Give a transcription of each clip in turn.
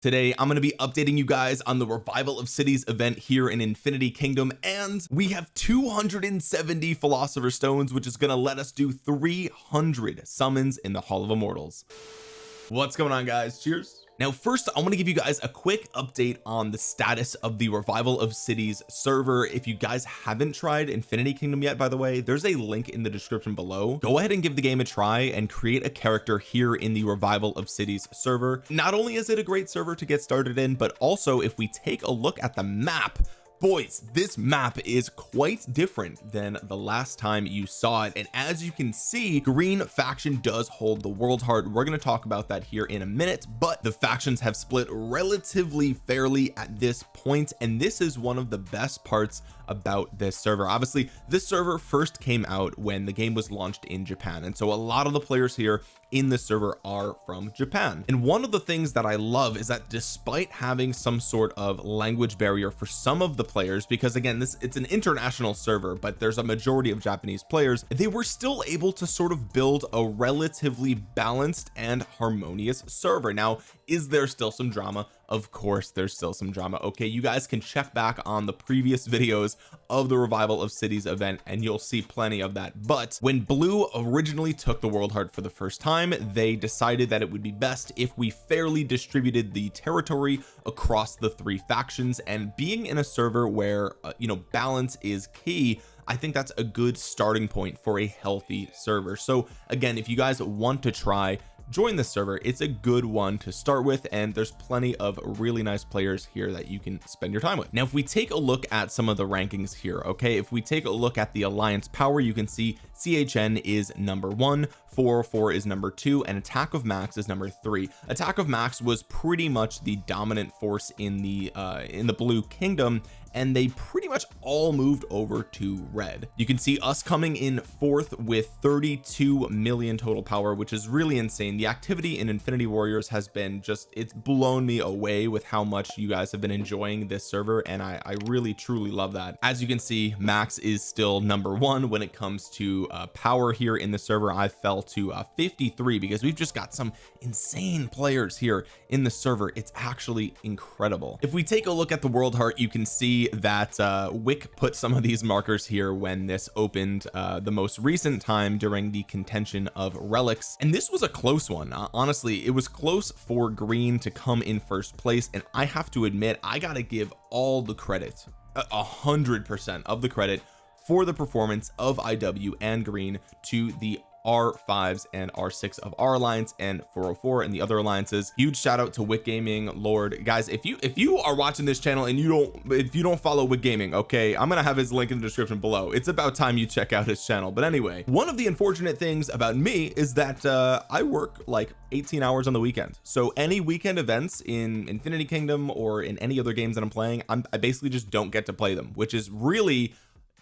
Today I'm going to be updating you guys on the revival of cities event here in Infinity Kingdom and we have 270 philosopher stones which is going to let us do 300 summons in the Hall of Immortals. What's going on guys? Cheers now first I want to give you guys a quick update on the status of the revival of cities server. If you guys haven't tried Infinity Kingdom yet by the way there's a link in the description below. Go ahead and give the game a try and create a character here in the revival of cities server. Not only is it a great server to get started in but also if we take a look at the map boys this map is quite different than the last time you saw it. And as you can see green faction does hold the world heart. We're going to talk about that here in a minute but the factions have split relatively fairly at this point and this is one of the best parts about this server. Obviously this server first came out when the game was launched in Japan and so a lot of the players here in the server are from Japan. And one of the things that I love is that despite having some sort of language barrier for some of the players because again this it's an international server but there's a majority of Japanese players they were still able to sort of build a relatively balanced and harmonious server. Now is there still some drama? Of course there's still some drama. Okay you guys can check back on the previous videos of the revival of cities event and you'll see plenty of that. But when blue originally took the world heart for the first time they decided that it would be best if we fairly distributed the territory across the three factions. And being in a server where uh, you know balance is key I think that's a good starting point for a healthy server. So again if you guys want to try join the server. It's a good one to start with and there's plenty of really nice players here that you can spend your time with. Now if we take a look at some of the rankings here okay? If we take a look at the alliance power you can see CHN is number one 404 is number two and attack of max is number three. Attack of max was pretty much the dominant force in the uh in the blue kingdom and they pretty much all moved over to red. You can see us coming in fourth with 32 million total power which is really insane the activity in infinity warriors has been just it's blown me away with how much you guys have been enjoying this server and I, I really truly love that. As you can see max is still number one when it comes to uh, power here in the server. I fell to uh, 53 because we've just got some insane players here in the server. It's actually incredible. If we take a look at the world heart you can see that uh Wick put some of these markers here when this opened uh the most recent time during the contention of relics. And this was a close one. Uh, honestly it was close for green to come in first place and I have to admit I gotta give all the credit a hundred percent of the credit for the performance of IW and green to the r5s and r6 of our alliance and 404 and the other alliances. Huge shout out to Wick Gaming Lord. Guys if you if you are watching this channel and you don't if you don't follow Wick Gaming okay I'm gonna have his link in the description below. It's about time you check out his channel. But anyway one of the unfortunate things about me is that uh I work like 18 hours on the weekend. So any weekend events in Infinity Kingdom or in any other games that I'm playing I'm, I basically just don't get to play them which is really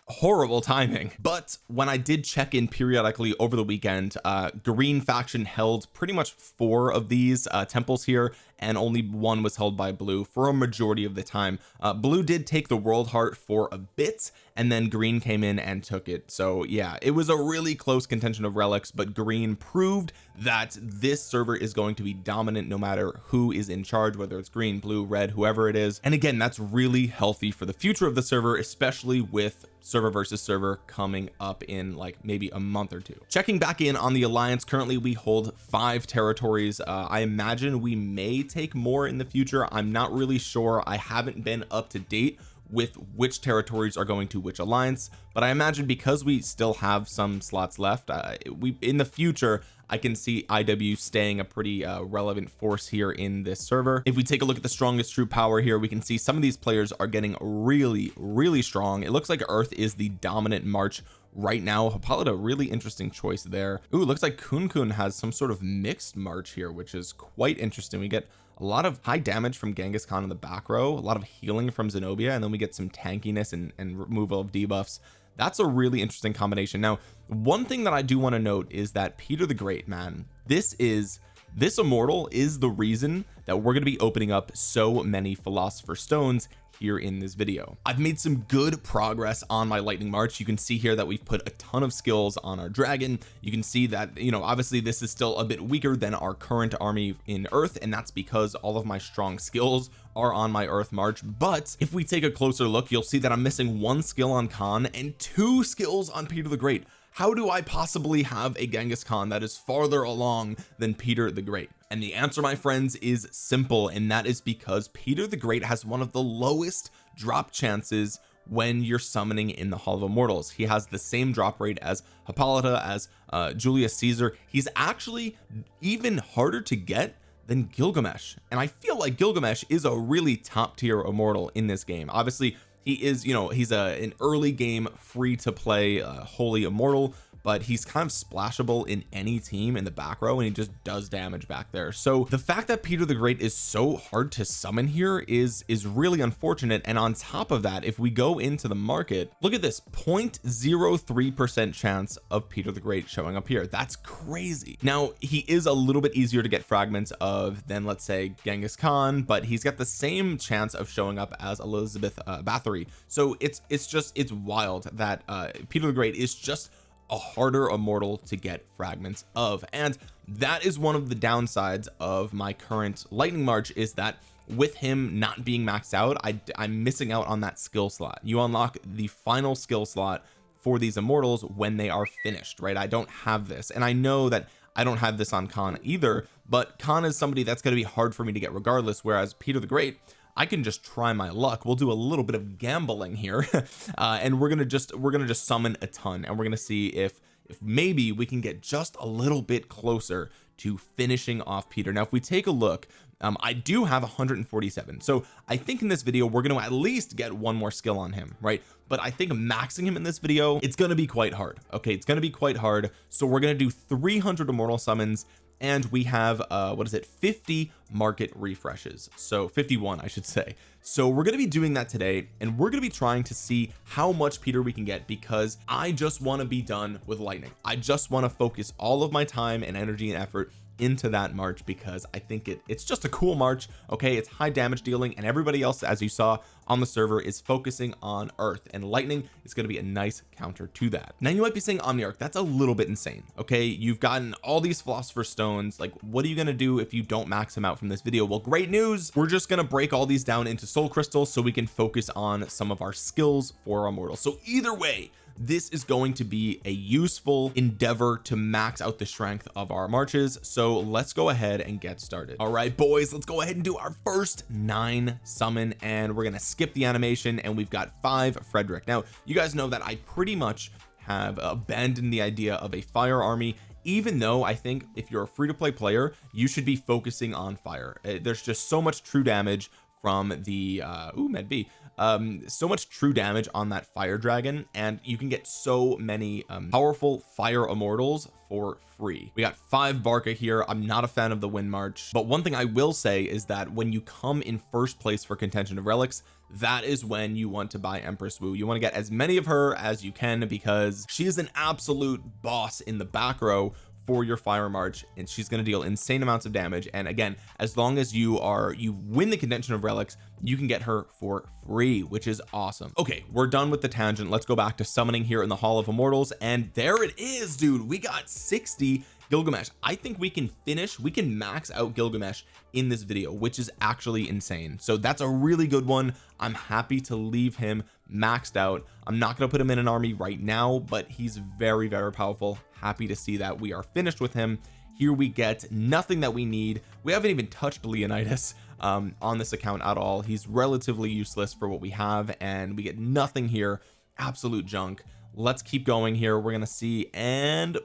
horrible timing. But when I did check in periodically over the weekend uh green faction held pretty much four of these uh temples here and only one was held by blue for a majority of the time. Uh blue did take the world heart for a bit and then green came in and took it. So yeah it was a really close contention of relics but green proved that this server is going to be dominant no matter who is in charge whether it's green blue red whoever it is. And again that's really healthy for the future of the server especially with server versus server coming up in like maybe a month or two. Checking back in on the alliance currently we hold five territories. Uh, I imagine we may take more in the future I'm not really sure. I haven't been up to date with which territories are going to which alliance but I imagine because we still have some slots left uh, we in the future I can see IW staying a pretty uh, relevant force here in this server. If we take a look at the strongest true power here we can see some of these players are getting really really strong. It looks like Earth is the dominant march right now. Hippolyta really interesting choice there. Ooh, looks like Kun Kun has some sort of mixed march here which is quite interesting. We get a lot of high damage from Genghis Khan in the back row a lot of healing from Zenobia and then we get some tankiness and, and removal of debuffs. That's a really interesting combination. Now one thing that I do want to note is that Peter the Great man this is this immortal is the reason that we're going to be opening up so many philosopher stones here in this video. I've made some good progress on my lightning march. You can see here that we've put a ton of skills on our dragon. You can see that you know obviously this is still a bit weaker than our current army in earth and that's because all of my strong skills are on my earth march. But if we take a closer look you'll see that I'm missing one skill on Khan and two skills on Peter the Great how do I possibly have a Genghis Khan that is farther along than Peter the Great? And the answer my friends is simple and that is because Peter the Great has one of the lowest drop chances when you're summoning in the Hall of Immortals. He has the same drop rate as Hippolyta as uh, Julius Caesar. He's actually even harder to get than Gilgamesh. And I feel like Gilgamesh is a really top tier immortal in this game. Obviously he is you know he's a an early game free to play uh, holy immortal but he's kind of splashable in any team in the back row and he just does damage back there. So the fact that Peter the Great is so hard to summon here is is really unfortunate. And on top of that if we go into the market look at this 0.03 percent chance of Peter the Great showing up here. That's crazy. Now he is a little bit easier to get fragments of than let's say Genghis Khan but he's got the same chance of showing up as Elizabeth uh, Bathory. So it's it's just it's wild that uh Peter the Great is just a harder immortal to get fragments of. And that is one of the downsides of my current lightning march is that with him not being maxed out I, I'm missing out on that skill slot. You unlock the final skill slot for these immortals when they are finished right? I don't have this. And I know that I don't have this on Khan either but Khan is somebody that's going to be hard for me to get regardless whereas Peter the Great I can just try my luck. We'll do a little bit of gambling here uh, and we're gonna just we're gonna just summon a ton and we're gonna see if if maybe we can get just a little bit closer to finishing off Peter. Now if we take a look um, I do have 147 so I think in this video we're going to at least get one more skill on him right? But I think maxing him in this video it's going to be quite hard okay? It's going to be quite hard. So we're going to do 300 immortal summons and we have uh what is it 50 market refreshes. So 51 I should say. So we're going to be doing that today and we're going to be trying to see how much Peter we can get because I just want to be done with lightning. I just want to focus all of my time and energy and effort into that march because I think it it's just a cool march okay? It's high damage dealing and everybody else as you saw on the server is focusing on earth and lightning is going to be a nice counter to that. Now you might be saying omniarch that's a little bit insane okay? You've gotten all these philosopher stones like what are you going to do if you don't max them out from this video? Well great news! We're just going to break all these down into soul crystals so we can focus on some of our skills for our immortal so either way this is going to be a useful endeavor to max out the strength of our marches. So let's go ahead and get started. All right boys let's go ahead and do our first nine summon and we're gonna skip the animation and we've got five Frederick. Now you guys know that I pretty much have abandoned the idea of a fire army even though I think if you're a free-to-play player you should be focusing on fire. Uh, there's just so much true damage from the uh ooh med B um so much true damage on that fire dragon and you can get so many um, powerful fire immortals for free. We got five Barca here. I'm not a fan of the wind march but one thing I will say is that when you come in first place for contention of relics that is when you want to buy Empress Wu. You want to get as many of her as you can because she is an absolute boss in the back row for your fire march and she's going to deal insane amounts of damage. And again as long as you are you win the contention of relics you can get her for free which is awesome. Okay we're done with the tangent. Let's go back to summoning here in the hall of immortals and there it is dude. We got 60 Gilgamesh. I think we can finish we can max out Gilgamesh in this video which is actually insane. So that's a really good one. I'm happy to leave him maxed out. I'm not going to put him in an army right now but he's very very powerful. Happy to see that we are finished with him. Here we get nothing that we need. We haven't even touched Leonidas um, on this account at all. He's relatively useless for what we have and we get nothing here. Absolute junk. Let's keep going here. We're gonna see and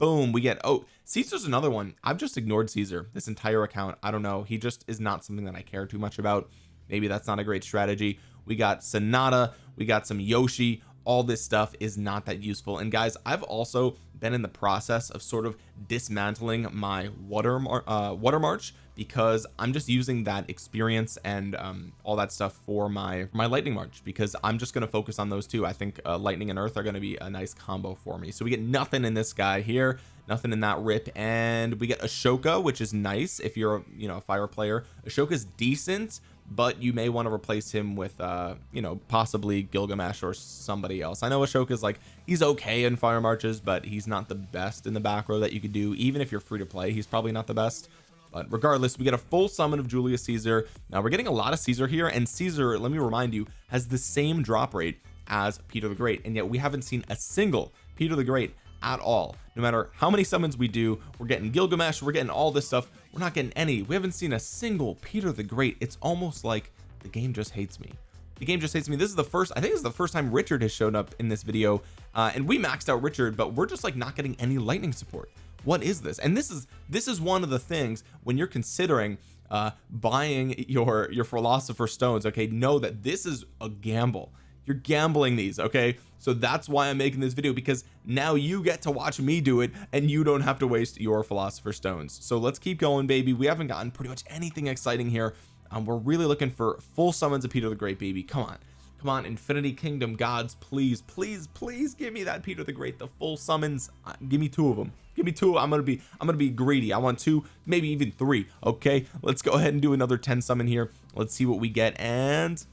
boom we get oh Caesar's another one. I've just ignored Caesar this entire account. I don't know. He just is not something that I care too much about. Maybe that's not a great strategy we got Sonata we got some Yoshi. All this stuff is not that useful. And guys I've also been in the process of sort of dismantling my water uh, water march because I'm just using that experience and um, all that stuff for my my lightning march because I'm just going to focus on those two. I think uh, lightning and earth are going to be a nice combo for me. So we get nothing in this guy here nothing in that rip and we get Ashoka which is nice if you're you know a fire player. Ashoka's decent but you may want to replace him with uh you know possibly Gilgamesh or somebody else. I know Ashoka's like he's okay in fire marches but he's not the best in the back row that you could do. Even if you're free to play he's probably not the best. But regardless we get a full summon of Julius Caesar. Now we're getting a lot of Caesar here and Caesar let me remind you has the same drop rate as Peter the Great and yet we haven't seen a single Peter the Great at all. No matter how many summons we do we're getting Gilgamesh we're getting all this stuff. We're not getting any. We haven't seen a single Peter the Great. It's almost like the game just hates me. The game just hates me. This is the first I think this is the first time Richard has shown up in this video uh, and we maxed out Richard but we're just like not getting any lightning support. What is this? And this is this is one of the things when you're considering uh buying your your philosopher stones okay know that this is a gamble you're gambling these okay? So that's why I'm making this video because now you get to watch me do it and you don't have to waste your philosopher stones. So let's keep going baby. We haven't gotten pretty much anything exciting here. Um, we're really looking for full summons of Peter the Great baby. Come on. Come on Infinity Kingdom gods please please please give me that Peter the Great the full summons. Uh, give me two of them give me two. I'm gonna be I'm gonna be greedy. I want two maybe even three okay? Let's go ahead and do another 10 summon here. Let's see what we get and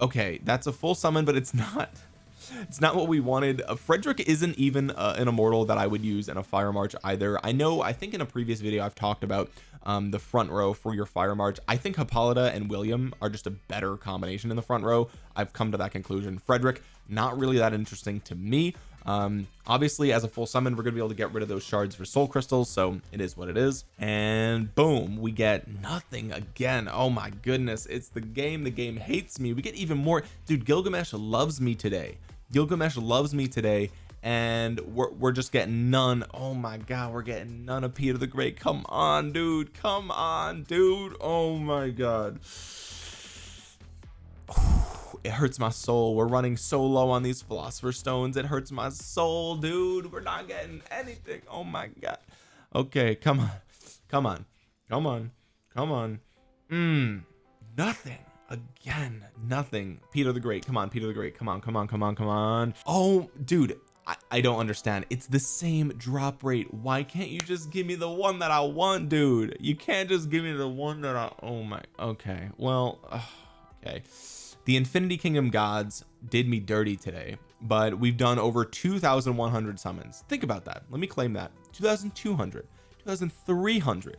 okay that's a full summon but it's not it's not what we wanted. Uh, Frederick isn't even uh, an immortal that I would use in a fire march either. I know I think in a previous video I've talked about um, the front row for your fire march. I think Hippolyta and William are just a better combination in the front row. I've come to that conclusion. Frederick not really that interesting to me um obviously as a full summon we're gonna be able to get rid of those shards for soul crystals so it is what it is. And boom we get nothing again. Oh my goodness it's the game. The game hates me. We get even more. Dude Gilgamesh loves me today. Gilgamesh loves me today and we're, we're just getting none. Oh my god we're getting none of Peter the Great. Come on dude. Come on dude. Oh my god it hurts my soul. We're running so low on these philosopher stones. It hurts my soul dude. We're not getting anything. Oh my god. Okay come on. Come on. Come on. Come on. Mm, nothing. Again nothing. Peter the Great. Come on Peter the Great. Come on come on come on come on. Oh dude I, I don't understand. It's the same drop rate. Why can't you just give me the one that I want dude? You can't just give me the one that I oh my okay. Well okay? The Infinity Kingdom gods did me dirty today but we've done over 2,100 summons. Think about that. Let me claim that. 2,200 2,300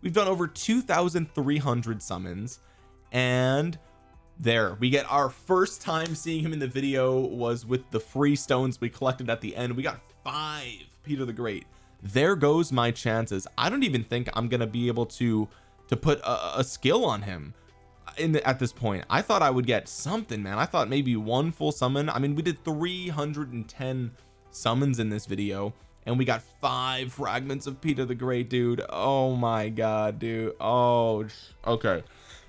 we've done over 2,300 summons and there we get our first time seeing him in the video was with the free stones we collected at the end. We got five Peter the Great. There goes my chances. I don't even think I'm gonna be able to to put a, a skill on him in the, at this point I thought I would get something man. I thought maybe one full summon. I mean we did 310 summons in this video and we got five fragments of Peter the Great dude. Oh my god dude. Oh okay.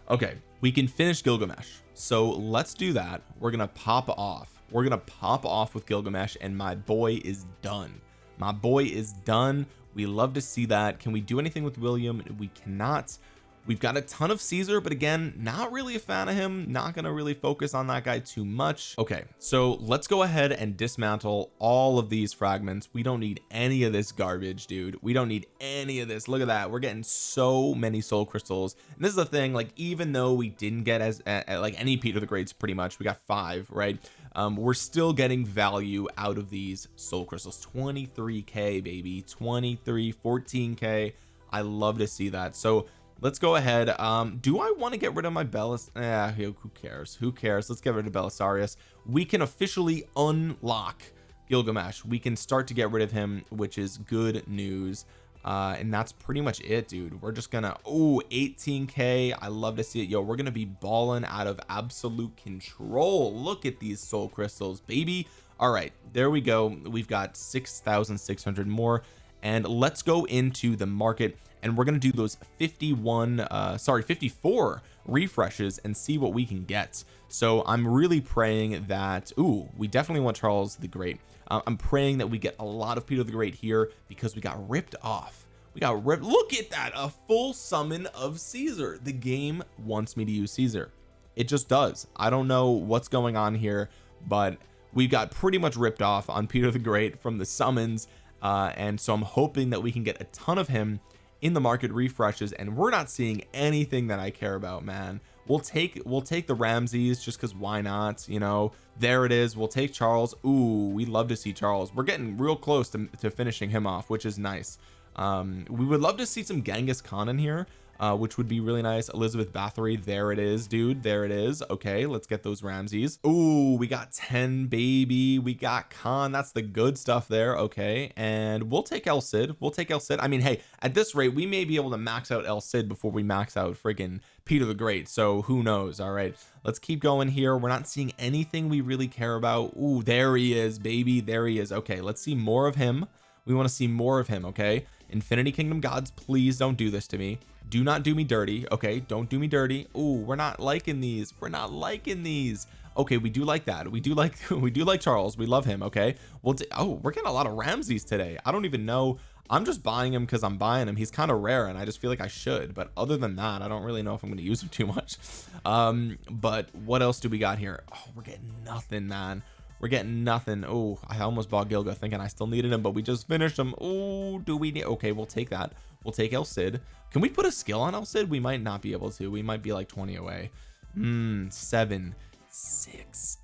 Okay we can finish Gilgamesh. So let's do that. We're gonna pop off. We're gonna pop off with Gilgamesh and my boy is done. My boy is done. We love to see that. Can we do anything with William? We cannot we've got a ton of Caesar but again not really a fan of him. Not going to really focus on that guy too much. Okay so let's go ahead and dismantle all of these fragments. We don't need any of this garbage dude. We don't need any of this. Look at that. We're getting so many soul crystals. And this is the thing like even though we didn't get as uh, like any Peter the Greats pretty much we got five right? Um we're still getting value out of these soul crystals. 23k baby. 23 14k I love to see that. So let's go ahead um do I want to get rid of my Belis yeah who cares? Who cares? Let's get rid of Belisarius. We can officially unlock Gilgamesh. We can start to get rid of him which is good news. Uh and that's pretty much it dude. We're just gonna oh 18k I love to see it. Yo we're gonna be balling out of absolute control. Look at these soul crystals baby. All right there we go. We've got 6,600 more. And let's go into the market and we're going to do those 51 uh sorry 54 refreshes and see what we can get. So I'm really praying that ooh we definitely want Charles the Great. Uh, I'm praying that we get a lot of Peter the Great here because we got ripped off. We got ripped look at that a full summon of Caesar. The game wants me to use Caesar. It just does. I don't know what's going on here but we got pretty much ripped off on Peter the Great from the summons uh, and so I'm hoping that we can get a ton of him in the market refreshes and we're not seeing anything that I care about man. We'll take we'll take the Ramses just because why not you know? There it is. We'll take Charles. Ooh, we love to see Charles. We're getting real close to, to finishing him off which is nice. Um we would love to see some Genghis Khan in here uh, which would be really nice. Elizabeth Bathory there it is dude. There it is. Okay let's get those Ramses. Ooh, we got 10 baby. We got Khan. That's the good stuff there. Okay and we'll take El Cid. We'll take El Cid. I mean hey at this rate we may be able to max out El Cid before we max out friggin Peter the Great. So who knows? All right let's keep going here. We're not seeing anything we really care about. Ooh, there he is baby. There he is. Okay let's see more of him we want to see more of him okay? Infinity Kingdom gods please don't do this to me. Do not do me dirty okay? Don't do me dirty. Oh we're not liking these. We're not liking these. Okay we do like that. We do like we do like Charles. We love him okay? Well oh we're getting a lot of Ramses today. I don't even know. I'm just buying him because I'm buying him. He's kind of rare and I just feel like I should. But other than that I don't really know if I'm going to use him too much. Um but what else do we got here? Oh we're getting nothing man we're getting nothing. Oh I almost bought Gilga thinking I still needed him but we just finished him. Oh do we need okay we'll take that. We'll take El Cid. Can we put a skill on El Cid? We might not be able to. We might be like 20 away. Hmm seven six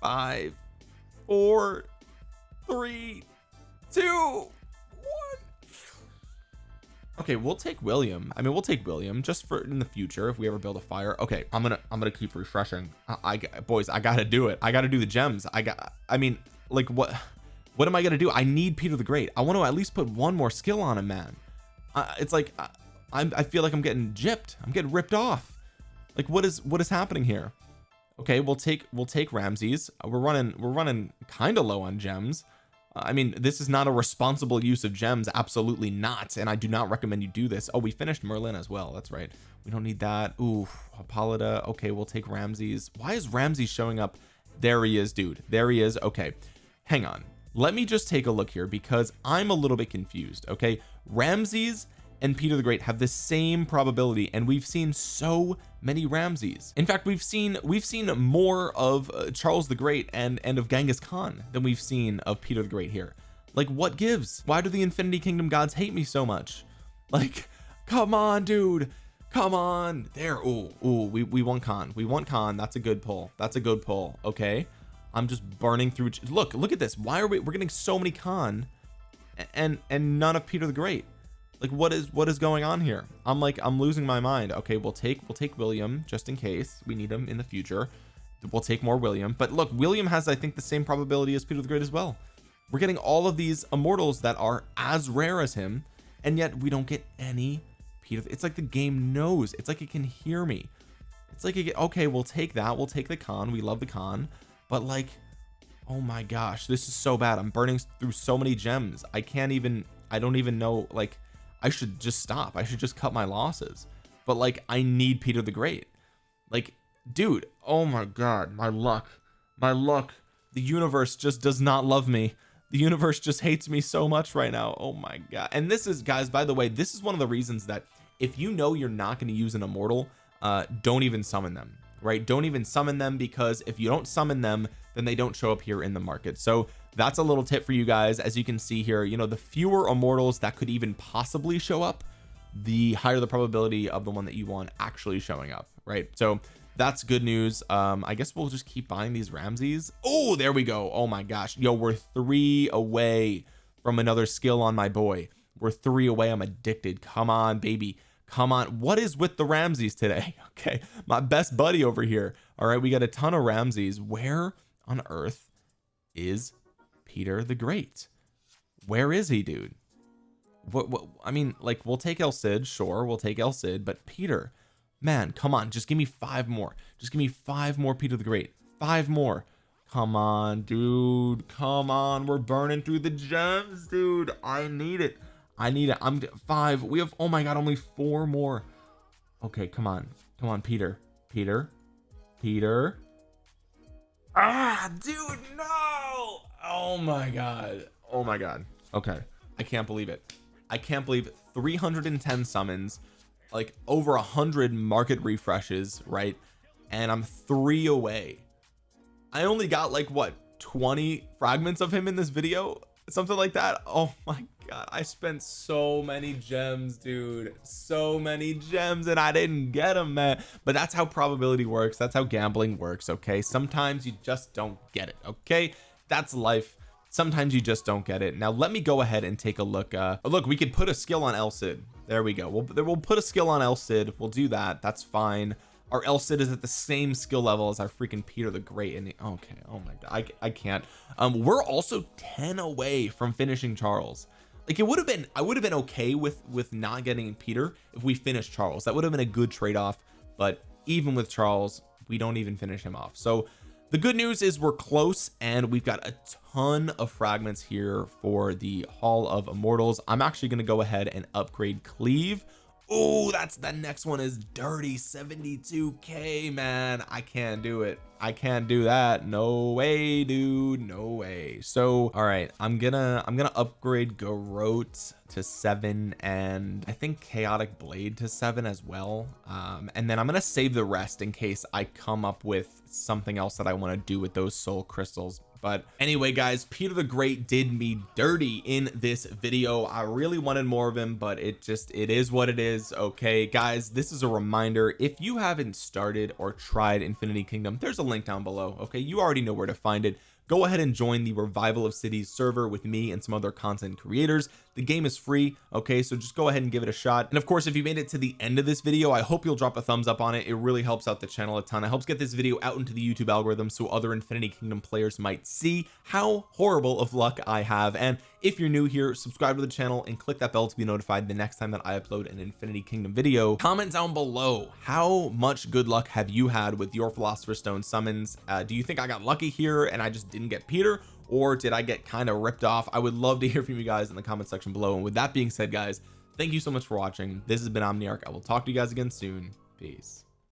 five four three two okay we'll take William. I mean we'll take William just for in the future if we ever build a fire. Okay I'm gonna I'm gonna keep refreshing. I, I boys I gotta do it. I gotta do the gems. I got I mean like what what am I gonna do? I need Peter the Great. I want to at least put one more skill on him man. Uh, it's like I, I'm I feel like I'm getting gypped. I'm getting ripped off. Like what is what is happening here? Okay we'll take we'll take Ramses. We're running we're running kind of low on gems Uh, I mean this is not a responsible use of gems absolutely not and I do not recommend you do this. Oh we finished Merlin as well that's right. We don't need that. Ooh Hippolyta okay we'll take Ramses. Why is Ramses showing up? There he is dude. There he is okay. Hang on. Let me just take a look here because I'm a little bit confused okay? Ramses and Peter the Great have the same probability and we've seen so many Ramses. In fact we've seen we've seen more of uh, Charles the Great and and of Genghis Khan than we've seen of Peter the Great here. Like what gives? Why do the Infinity Kingdom gods hate me so much? Like come on dude. Come on. There oh oh we, we want Khan. We want Khan. That's a good pull. That's a good pull. Okay. I'm just burning through look look at this. Why are we we're getting so many Khan and and none of Peter the Great like what is what is going on here? I'm like I'm losing my mind. Okay we'll take we'll take William just in case. We need him in the future. We'll take more William. But look William has I think the same probability as Peter the Great as well. We're getting all of these immortals that are as rare as him and yet we don't get any Peter. It's like the game knows. It's like it can hear me. It's like it, okay we'll take that. We'll take the Khan we love the Khan but like oh my gosh this is so bad. I'm burning through so many gems. I can't even I don't even know like I should just stop. I should just cut my losses. But like I need Peter the Great. Like dude oh my god my luck. My luck. The universe just does not love me. The universe just hates me so much right now. Oh my god. And this is guys by the way this is one of the reasons that if you know you're not going to use an immortal uh don't even summon them right? Don't even summon them because if you don't summon them then they don't show up here in the market. So that's a little tip for you guys. As you can see here you know the fewer immortals that could even possibly show up the higher the probability of the one that you want actually showing up right? So that's good news. Um I guess we'll just keep buying these Ramses. Oh there we go. Oh my gosh. Yo we're three away from another skill on my boy. We're three away. I'm addicted. Come on baby. Come on. What is with the Ramses today? Okay. My best buddy over here. All right. We got a ton of Ramses. Where on earth is Peter the Great. Where is he dude? What, what I mean like we'll take El Cid sure we'll take El Cid but Peter man come on just give me five more. Just give me five more Peter the Great. Five more. Come on dude come on we're burning through the gems dude. I need it. I need it. I'm five we have oh my god only four more. Okay come on come on Peter. Peter? Peter? Ah dude no oh my god. Oh my god. Okay. I can't believe it. I can't believe 310 summons like over a hundred market refreshes right? And I'm three away. I only got like what 20 fragments of him in this video? Something like that? Oh my god. I spent so many gems dude. So many gems and I didn't get them man. But that's how probability works. That's how gambling works okay? Sometimes you just don't get it okay that's life. Sometimes you just don't get it. Now let me go ahead and take a look uh look we could put a skill on El Cid. There we go. We'll, we'll put a skill on El Cid. We'll do that. That's fine. Our El Cid is at the same skill level as our freaking Peter the Great and okay oh my god I, I can't. Um we're also 10 away from finishing Charles. Like it would have been I would have been okay with with not getting Peter if we finished Charles. That would have been a good trade-off but even with Charles we don't even finish him off. So the good news is we're close and we've got a ton of fragments here for the Hall of Immortals. I'm actually going to go ahead and upgrade Cleave oh that's the next one is dirty. 72k man. I can't do it. I can't do that. No way dude. No way. So all right. I'm gonna I'm gonna upgrade Garrote to seven and I think chaotic blade to seven as well. Um and then I'm gonna save the rest in case I come up with something else that I want to do with those soul crystals but anyway guys Peter the Great did me dirty in this video. I really wanted more of him but it just it is what it is okay? Guys this is a reminder. If you haven't started or tried Infinity Kingdom there's a link down below okay? You already know where to find it go ahead and join the revival of cities server with me and some other content creators. The game is free okay? So just go ahead and give it a shot. And of course if you made it to the end of this video I hope you'll drop a thumbs up on it. It really helps out the channel a ton. It helps get this video out into the YouTube algorithm so other Infinity Kingdom players might see how horrible of luck I have. And if you're new here subscribe to the channel and click that bell to be notified the next time that I upload an Infinity Kingdom video. Comment down below how much good luck have you had with your Philosopher's Stone summons? Uh, do you think I got lucky here and I just didn't get Peter or did I get kind of ripped off? I would love to hear from you guys in the comment section below. And with that being said guys thank you so much for watching. This has been Omniarch. I will talk to you guys again soon. Peace